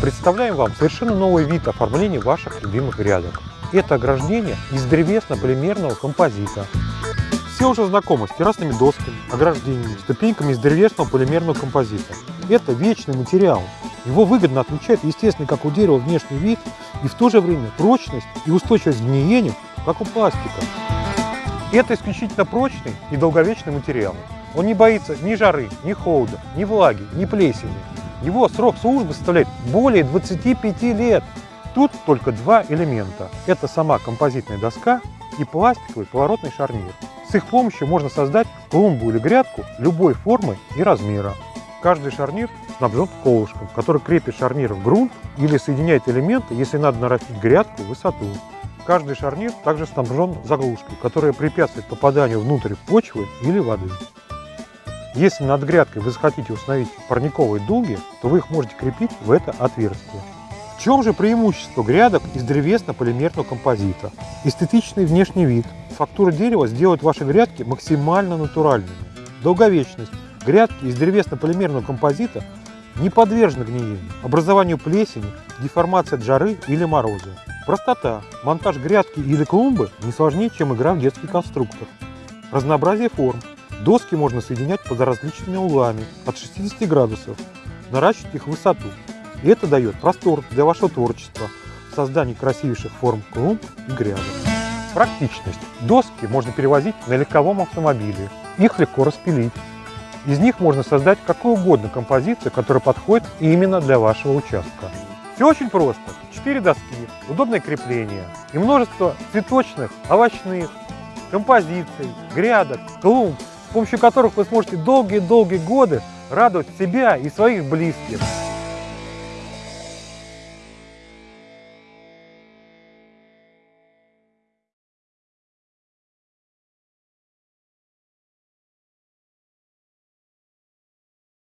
Представляем вам совершенно новый вид оформления ваших любимых грядок. Это ограждение из древесно-полимерного композита. Все уже знакомы с террасными досками, ограждениями, ступеньками из древесного полимерного композита. Это вечный материал. Его выгодно отличает естественный, как у дерева, внешний вид и в то же время прочность и устойчивость к гниению, как у пластика. Это исключительно прочный и долговечный материал. Он не боится ни жары, ни холода, ни влаги, ни плесени. Его срок службы составляет более 25 лет. Тут только два элемента. Это сама композитная доска и пластиковый поворотный шарнир. С их помощью можно создать клумбу или грядку любой формы и размера. Каждый шарнир снабжен колышком, который крепит шарнир в грунт или соединяет элементы, если надо нарастить грядку в высоту. Каждый шарнир также снабжен заглушкой, которая препятствует попаданию внутрь почвы или воды. Если над грядкой вы захотите установить парниковые дуги, то вы их можете крепить в это отверстие. В чем же преимущество грядок из древесно-полимерного композита? Эстетичный внешний вид. Фактура дерева сделает ваши грядки максимально натуральными. Долговечность. Грядки из древесно-полимерного композита не подвержены гниению, образованию плесени, деформации от жары или мороза. Простота. Монтаж грядки или клумбы не сложнее, чем игра в детский конструктор. Разнообразие форм. Доски можно соединять под различными углами от 60 градусов, наращивать их высоту. И это дает простор для вашего творчества в создании красивейших форм клумб и грядок. Практичность. Доски можно перевозить на легковом автомобиле. Их легко распилить. Из них можно создать какую угодно композицию, которая подходит именно для вашего участка. Все очень просто. Четыре доски, удобное крепление и множество цветочных, овощных, композиций, грядок, клумб, с помощью которых вы сможете долгие-долгие годы радовать себя и своих близких.